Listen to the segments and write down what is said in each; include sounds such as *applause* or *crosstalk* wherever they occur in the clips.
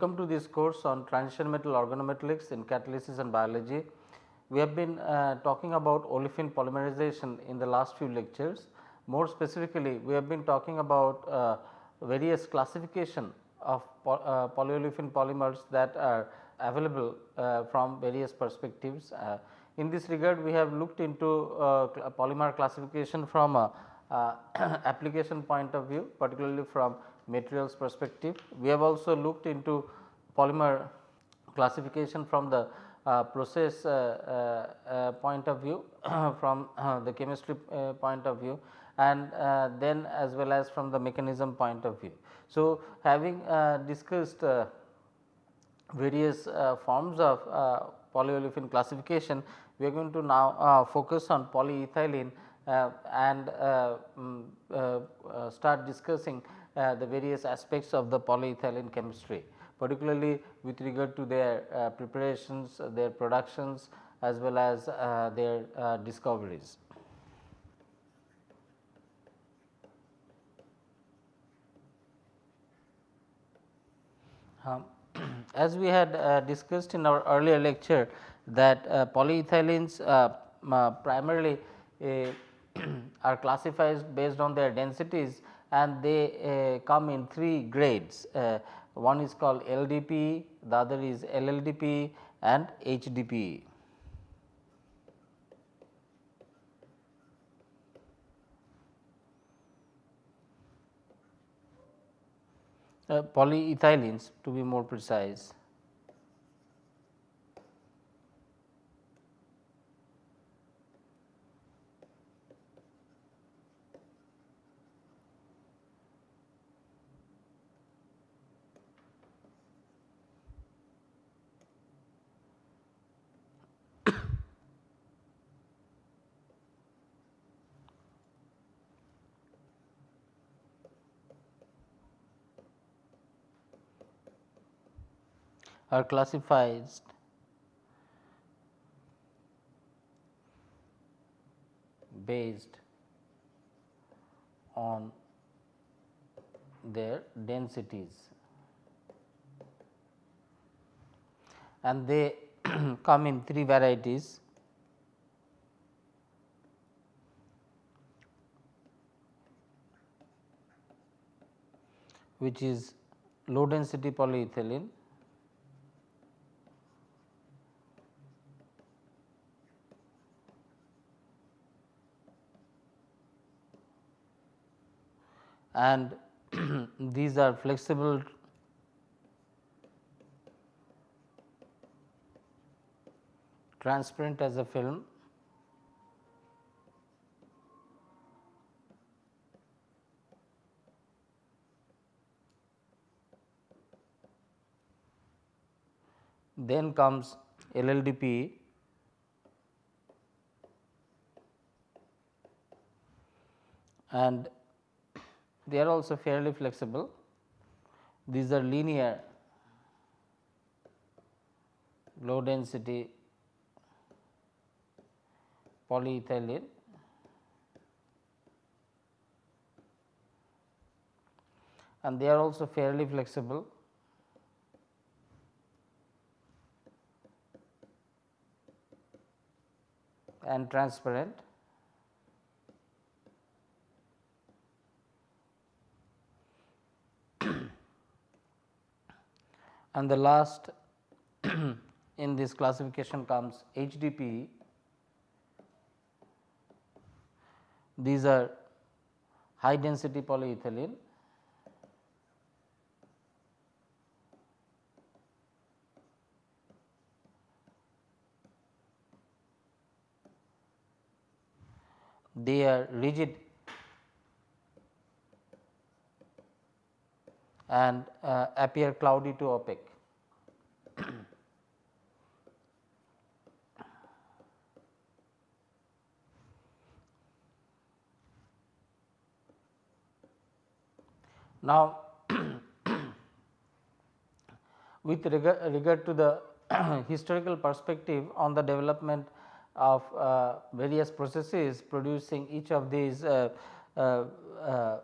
Welcome to this course on transition metal organometallics in catalysis and biology. We have been uh, talking about olefin polymerization in the last few lectures. More specifically, we have been talking about uh, various classification of po uh, polyolefin polymers that are available uh, from various perspectives. Uh, in this regard, we have looked into uh, polymer classification from a *clears throat* application point of view, particularly from materials perspective. We have also looked into polymer classification from the uh, process uh, uh, point of view *coughs* from the chemistry point of view and then as well as from the mechanism point of view. So, having discussed various forms of polyolefin classification, we are going to now focus on polyethylene uh, and uh, um, uh, start discussing the various aspects of the polyethylene chemistry particularly with regard to their uh, preparations, their productions as well as uh, their uh, discoveries. Um, *clears throat* as we had uh, discussed in our earlier lecture that uh, polyethylenes uh, primarily *clears throat* are classified based on their densities and they come in three grades one is called LDP, the other is LLDP and HDP. Uh, polyethylenes to be more precise. Are classified. Based on their densities. And they *clears throat* come in three varieties. Which is low density polyethylene and *clears throat* these are flexible transparent as a film. Then comes LLDP and they are also fairly flexible. These are linear low density polyethylene and they are also fairly flexible. and transparent and the last *clears throat* in this classification comes HDP. These are high density polyethylene they are rigid and uh, appear cloudy to opaque. *clears throat* now, *clears throat* with regard, regard to the *clears throat* historical perspective on the development of uh, various processes producing each of these uh, uh, uh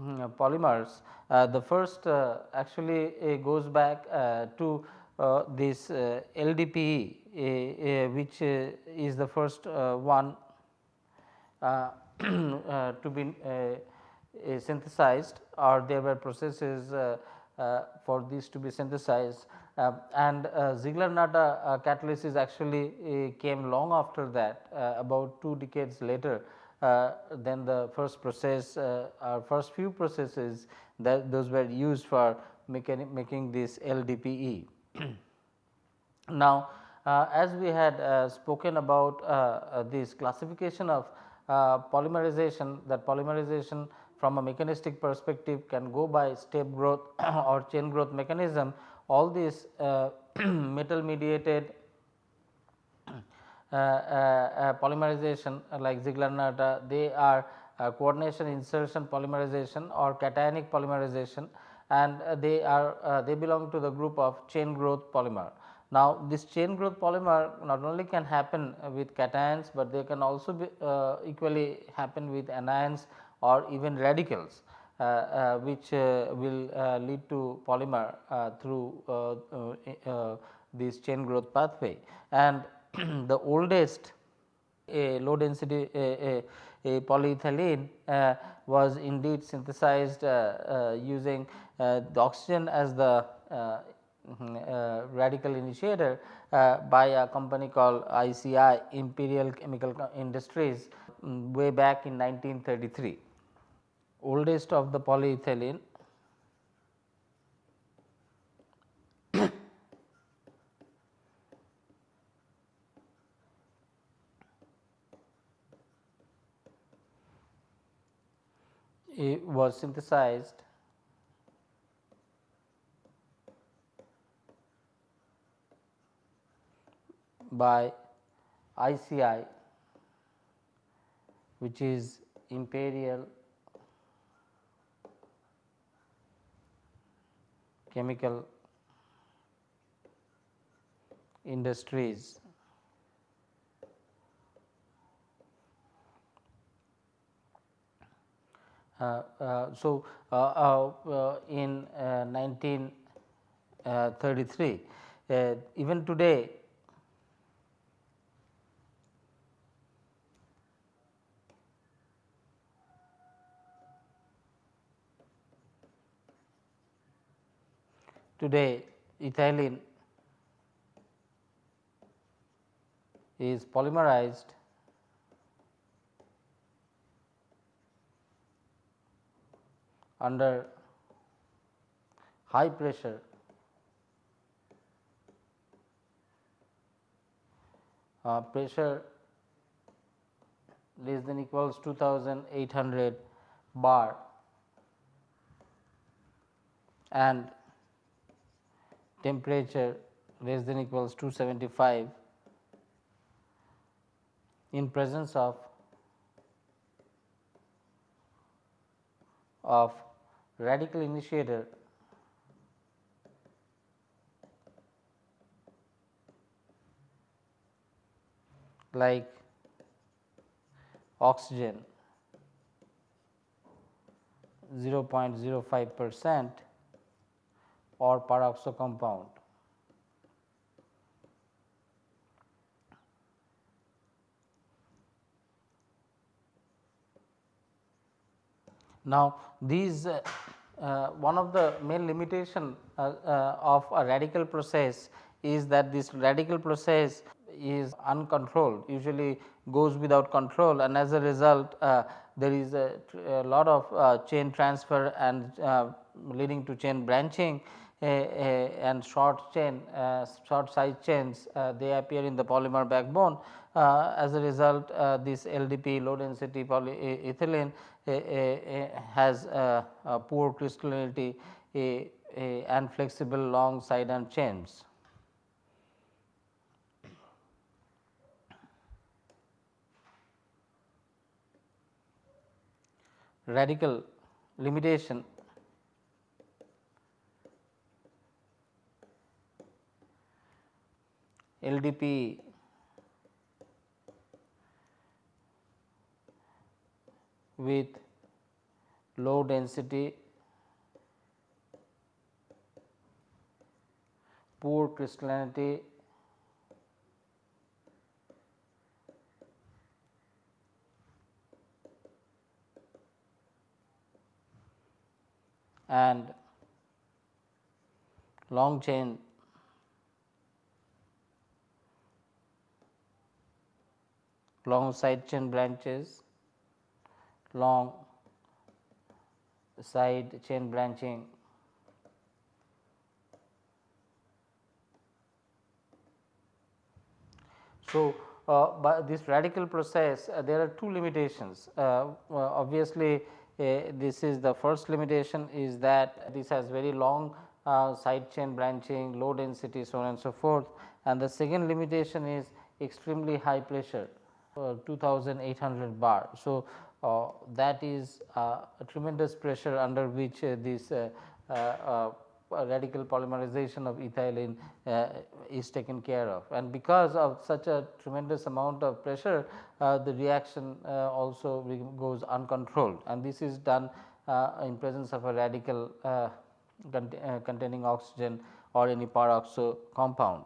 Mm, polymers. Uh, the first uh, actually uh, goes back uh, to uh, this uh, LDPE which is the first one *clears throat* to be synthesized or there were processes for this to be synthesized uh, and uh, Ziegler-Natta uh, catalysis actually came long after that about 2 decades later then the first process our first few processes that those were used for making this LDPE. *clears throat* now, uh, as we had uh, spoken about uh, this classification of polymerization that polymerization from a mechanistic perspective can go by step growth *clears throat* or chain growth mechanism all these uh, *clears throat* metal mediated uh, uh, Uh, uh, uh, polymerization like Ziegler-Natta they are coordination insertion polymerization or cationic polymerization and they are they belong to the group of chain growth polymer. Now, this chain growth polymer not only can happen with cations, but they can also be uh, equally happen with anions or even radicals. Uh, uh, which uh, will lead to polymer through this chain growth pathway. And *clears throat* the oldest low density a, a polyethylene uh, was indeed synthesized uh, uh, using the oxygen as the mm-hmm, radical initiator by a company called ICI Imperial Chemical Industries um, way back in 1933 oldest of the polyethylene it was synthesized by ICI which is Imperial chemical industries. Uh, uh, so, uh, uh, uh in 1933, uh, even today Today ethylene is polymerized under high pressure. Uh, pressure less than equals 2800 bar. And temperature less than equals 275 in presence of of radical initiator like oxygen 0.05 percent or peroxo compound. Now, these uh, uh, one of the main limitation uh, uh, of a radical process is that this radical process is uncontrolled usually goes without control and as a result uh, there is a, a lot of uh, chain transfer and leading to chain branching and short chain uh, short size chains uh, they appear in the polymer backbone. Uh, as a result uh, this LDP low density polyethylene eh, eh, eh, has a, a poor crystallinity and flexible long side and chains. Radical limitation LDP with low density, poor crystallinity and long chain long side chain branches, long side chain branching. So, uh, by this radical process uh, there are two limitations. Uh, obviously this is the first limitation is that this has very long side chain branching low density so on and so forth. And the second limitation is extremely high pressure 2800 bar. So, uh, that is uh, a tremendous pressure under which uh, this radical polymerization of ethylene is taken care of and because of such a tremendous amount of pressure the reaction also goes uncontrolled and this is done in presence of a radical containing oxygen or any peroxo compound.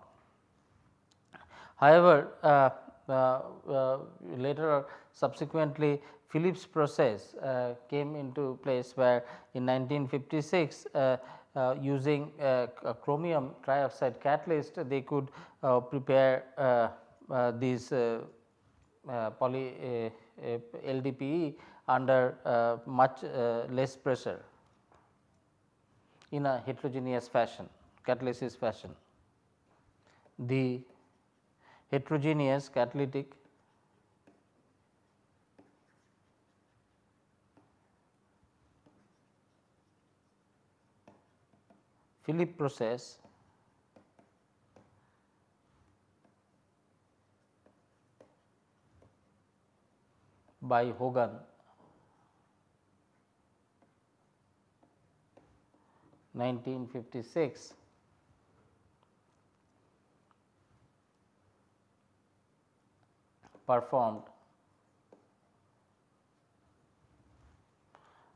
However, uh, uh, uh, later subsequently Phillips process uh, came into place where in 1956 uh, uh, using uh, chromium trioxide catalyst they could prepare these poly LDPE under much less pressure in a heterogeneous fashion catalysis fashion. The heterogeneous catalytic Philip process. By Hogan. 1956 performed.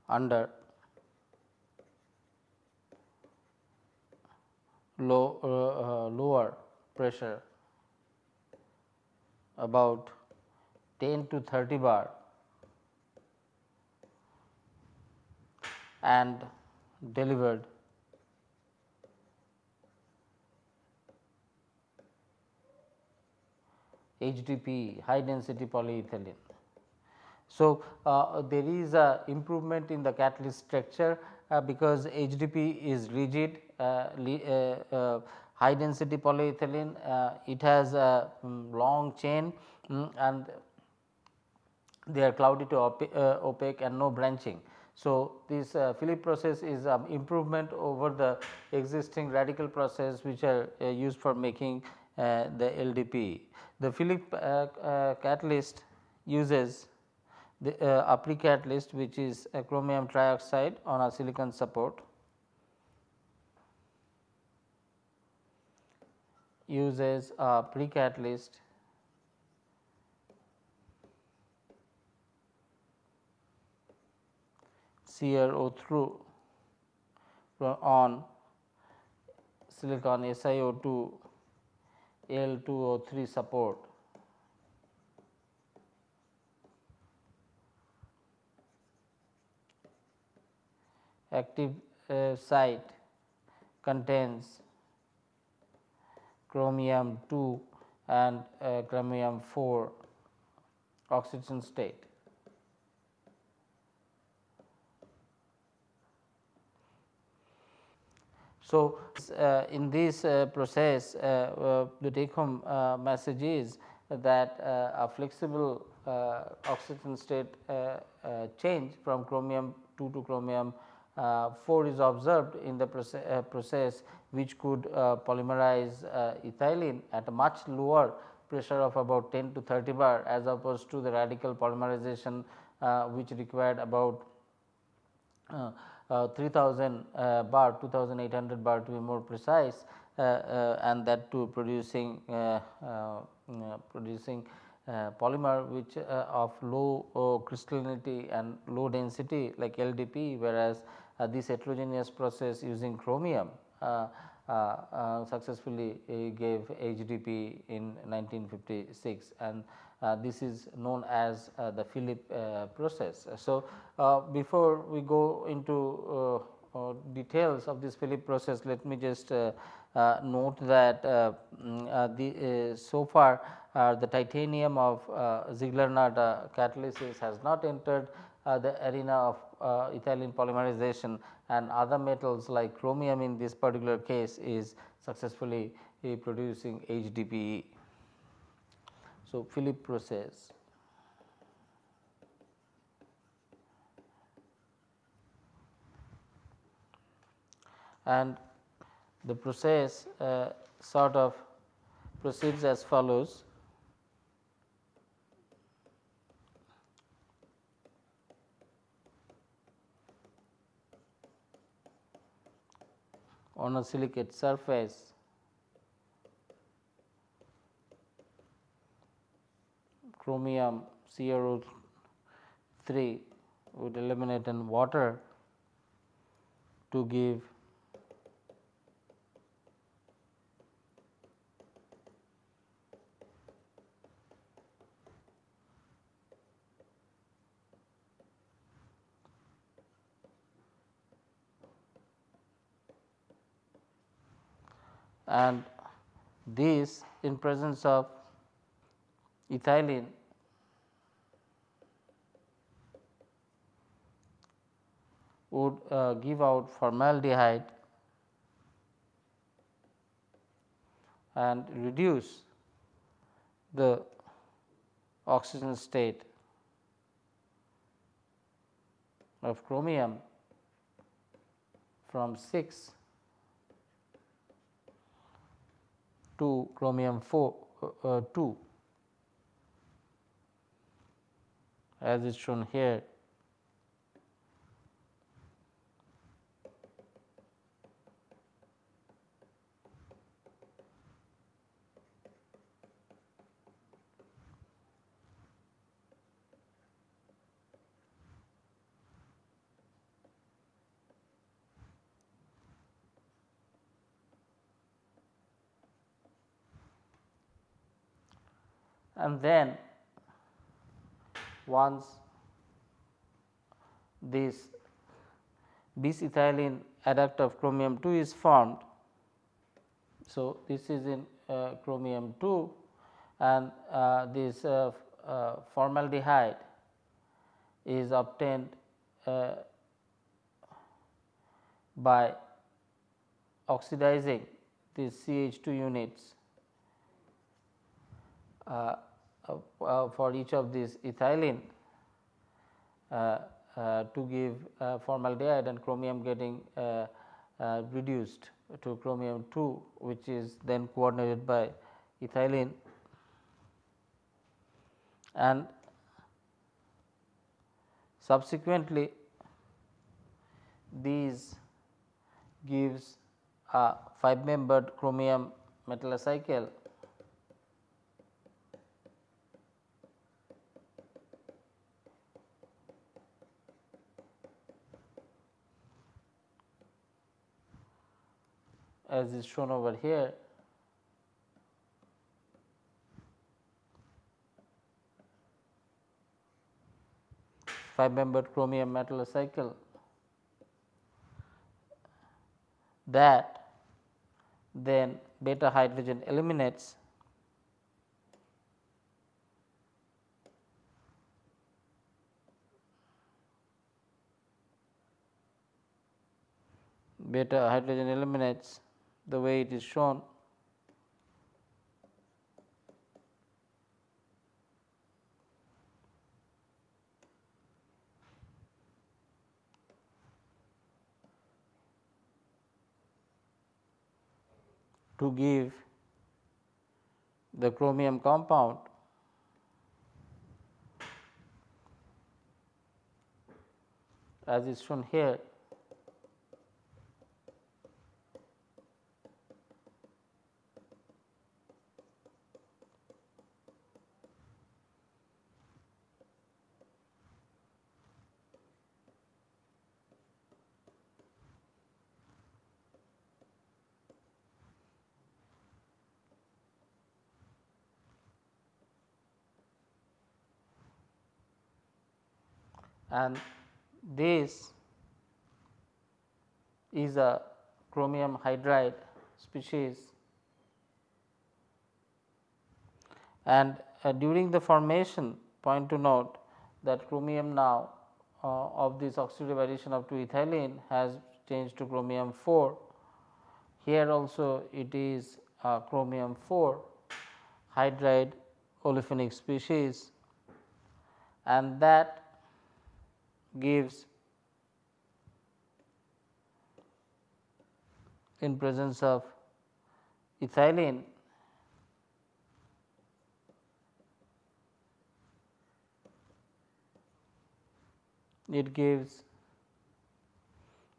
Under low uh, uh, lower pressure about 10 to 30 bar and delivered HDP high density polyethylene. So, uh, there is a improvement in the catalyst structure uh, because HDP is rigid high density polyethylene it has a um, long chain um, and they are cloudy to opaque, and no branching. So, this uh, Philip process is um, improvement over the existing radical process which are uh, used for making uh, the LDPE. The Philip uh, uh, catalyst uses the uh, a pre-catalyst which is chromium trioxide on a silicon support uses a pre-catalyst CRO through on silicon SiO2 Al2O3 support. Active uh, site contains chromium 2 and uh, chromium 4 oxidation state. So, uh, in this uh, process uh, uh the take home uh, message is that uh, a flexible oxidation state change from chromium 2 to chromium 4 is observed in the process, process which could polymerize ethylene at a much lower pressure of about 10 to 30 bar as opposed to the radical polymerization which required about uh, 3000 uh, bar 2800 bar to be more precise uh, and that to producing producing uh, polymer which uh, of low uh, crystallinity and low density like LDP whereas uh, Uh, this heterogeneous process using chromium uh, uh, uh successfully uh, gave HDP in 1956 and this is known as the Philip process. So, before we go into details of this Philip process let me just note that mm, the so far uh, the titanium of uh, Ziegler-Natta catalysis has not entered uh, the arena of ethylene polymerization and other metals like chromium in this particular case is successfully producing HDPE. So, Philip process. And the process uh, sort of proceeds as follows. On a silicate surface chromium CrO 3 would eliminate in water to give and this in presence of ethylene would uh, give out formaldehyde and reduce the oxygen state of chromium from 6 to chromium 4 uh, uh, 2 as is shown here and then once this bis-ethylene adduct of chromium 2 is formed. So, this is in uh, chromium 2 and uh, this uh, uh formaldehyde is obtained uh, by oxidizing these CH2 units uh, Uh, uh, for each of these ethylene uh, uh, to give uh, formaldehyde and chromium getting reduced to chromium 2 which is then coordinated by ethylene and subsequently these gives a 5 membered chromium metallocycle as is shown over here. Five membered chromium metal cycle that then beta hydrogen eliminates beta hydrogen eliminates the way it is shown. to give the chromium compound as is shown here and this is a chromium hydride species and uh, during the formation point to note that chromium now uh, of this oxidative addition of to ethylene has changed to chromium 4. Here also it is chromium 4 hydride olefinic species and that gives in presence of ethylene it gives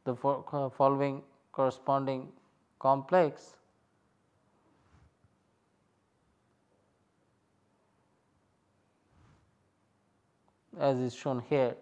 the uh, following corresponding complex as is shown here.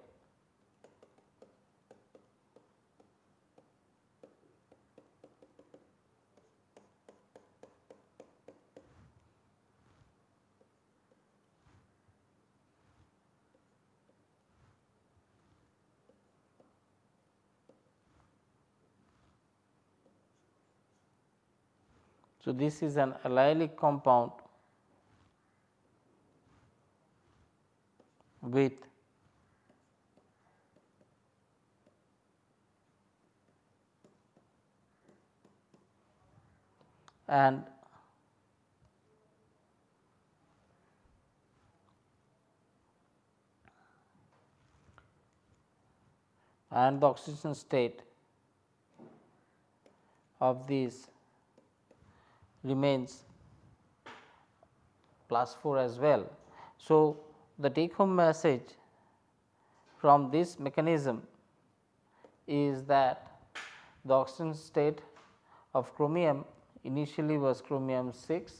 So, this is an allylic compound with and and the oxidation state of these remains plus 4 as well. So, the take home message from this mechanism is that the oxidation state of chromium initially was chromium 6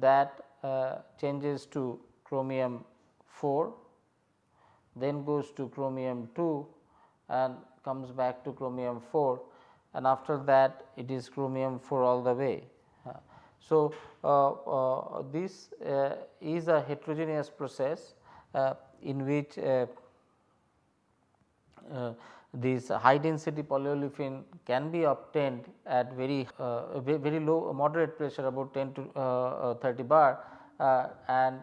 that uh, changes to chromium 4 then goes to chromium 2 and comes back to chromium 4 and after that it is chromium 4 all the way. So, uh, uh this uh, is a heterogeneous process in which this high density polyolefin can be obtained at very uh, very low moderate pressure about 10 to uh, uh 30 bar uh, and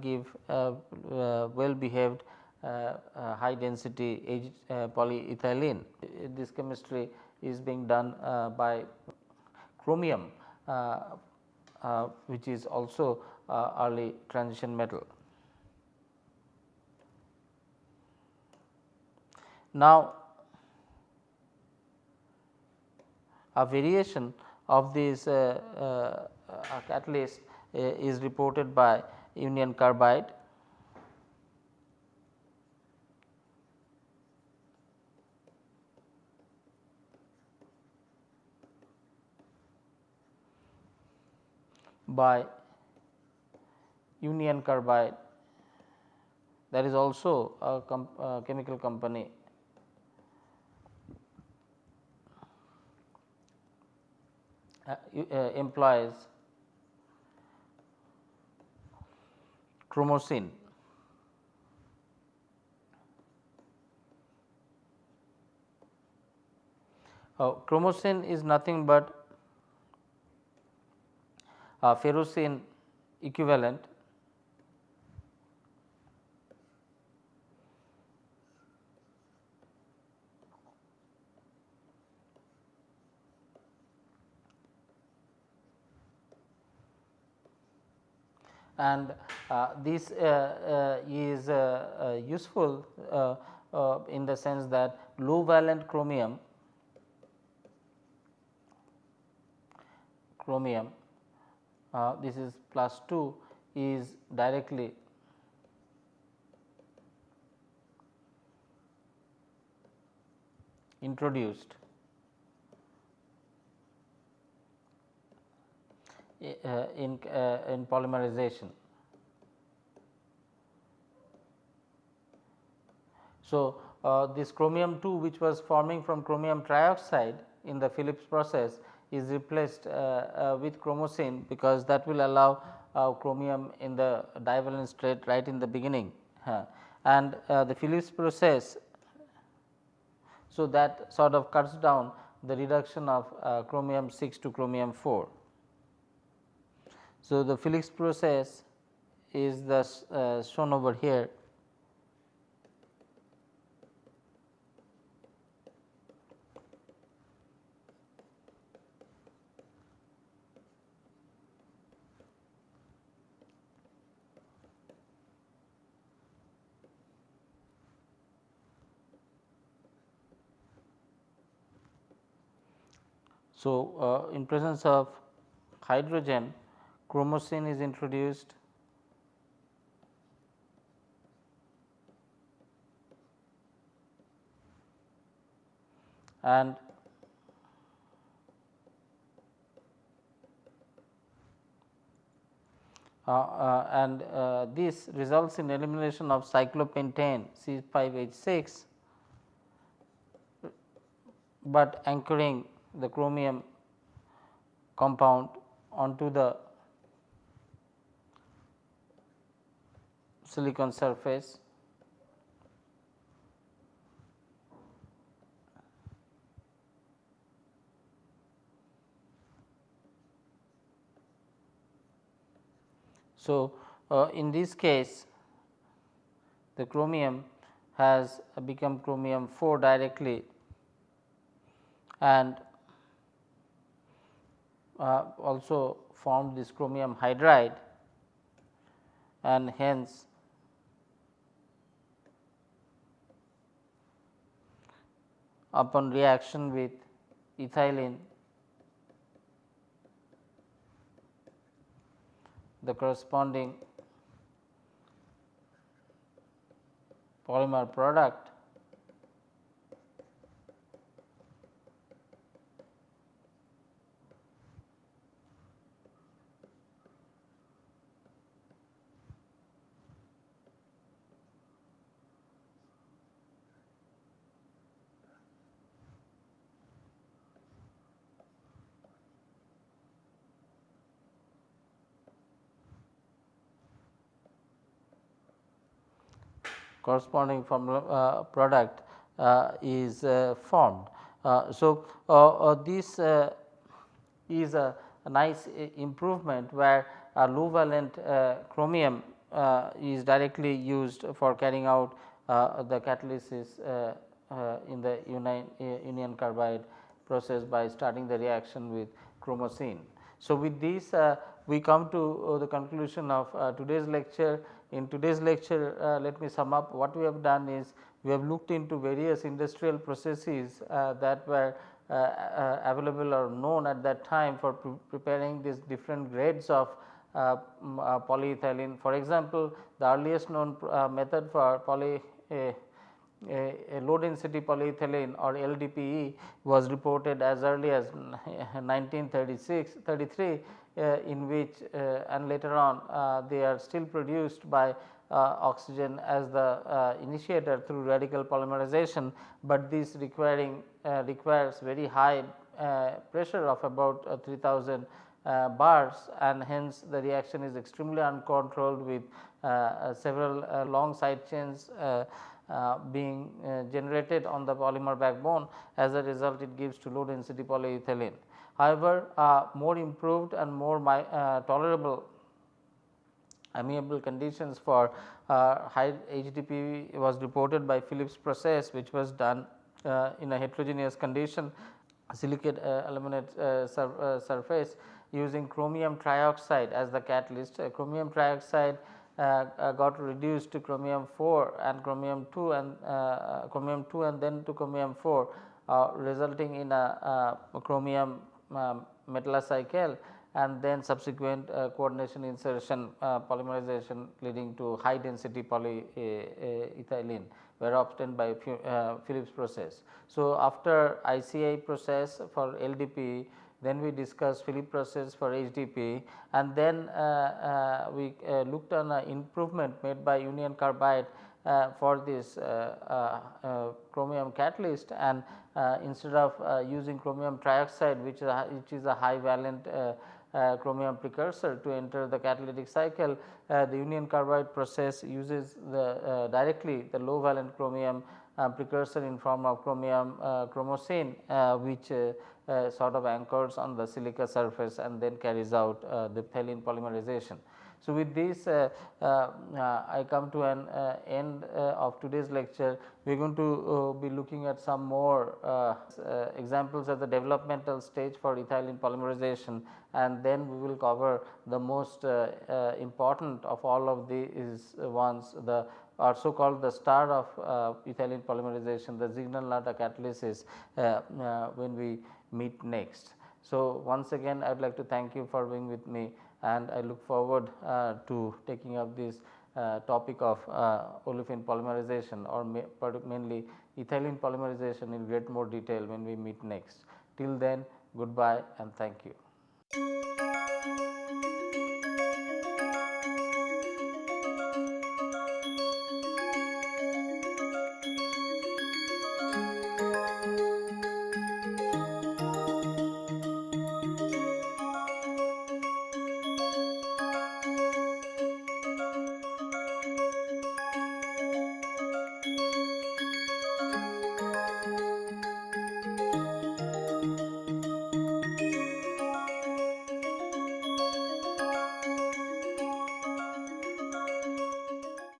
give well behaved high density polyethylene. This chemistry is being done by chromium which is also early transition metal. Now, a variation of this uh, uh, catalyst uh, is reported by union carbide by union carbide that is also a, a chemical company Uh, uh, employs chromocene. Uh, chromocene is nothing but a ferrocene equivalent. And uh, this uh, uh, is useful in the sense that low valent chromium chromium uh, this is plus 2 is directly introduced Uh, in, uh, in polymerization. So, uh, this chromium 2 which was forming from chromium trioxide in the Phillips process is replaced with chromocene because that will allow chromium in the divalent state right in the beginning. and uh, the Phillips process. So, that sort of cuts down the reduction of uh, chromium 6 to chromium 4. So, the Phillips process is the uh, shown over here So, uh, in presence of hydrogen chromocene is introduced. And uh, uh, and uh, this results in elimination of cyclopentane C5H6, but anchoring the chromium compound onto the silicon surface. So, uh, in this case the chromium has become chromium 4 directly and uh, also formed this chromium hydride and hence upon reaction with ethylene the corresponding polymer product corresponding formula uh, product uh, is uh, formed. so, this is a, a, nice improvement where a low valent chromium is directly used for carrying out the catalysis in the union, union carbide process by starting the reaction with chromocene. So, with this uh, we come to uh, the conclusion of uh, today's lecture in today's lecture, uh, let me sum up what we have done is we have looked into various industrial processes uh, that were uh, uh available or known at that time for pre preparing these different grades of uh, uh, polyethylene. For example, the earliest known method for poly a, low density polyethylene or LDPE was reported as early as 1936 33 uh, in which uh, and later on uh, they are still produced by oxygen as the initiator through radical polymerization, but this requiring requires very high pressure of about 3000 uh, bars and hence the reaction is extremely uncontrolled with uh, several uh, long side chains being generated on the polymer backbone as a result it gives to low density polyethylene. However, uh, more improved and more my, uh, tolerable amiable conditions for uh, high HDP was reported by Phillips process which was done uh, in a heterogeneous condition silicate uh, aluminate uh, sur surface using chromium trioxide as the catalyst. chromium trioxide got reduced to chromium 4 and chromium 2 and chromium 2 and then to chromium 4 resulting in a chromium um, cycle and then subsequent uh, coordination insertion uh, polymerization leading to high density polyethylene were obtained by uh, Phillips process. So, after ICI process for LDP then we discussed Phillips process for HDP and then uh, uh, we uh, looked on improvement made by union carbide Uh, for this uh, uh, uh, chromium catalyst and uh, instead of using chromium trioxide which is a, which is a high valent uh, chromium precursor to enter the catalytic cycle, uh, the union carbide process uses the uh, directly the low valent chromium precursor in form of chromium chromocene which sort of anchors on the silica surface and then carries out the diethylene polymerization. So, with this uh, uh, uh, I come to an end of today's lecture. We are going to be looking at some more examples at the developmental stage for ethylene polymerization and then we will cover the most important of all of these ones the or so called the star of uh, ethylene polymerization the Ziegler-Natta catalysis uh, uh, when we meet next. So, once again I would like to thank you for being with me and I look forward uh, to taking up this uh, topic of uh, olefin polymerization or mainly ethylene polymerization in great more detail when we meet next. Till then goodbye and thank you.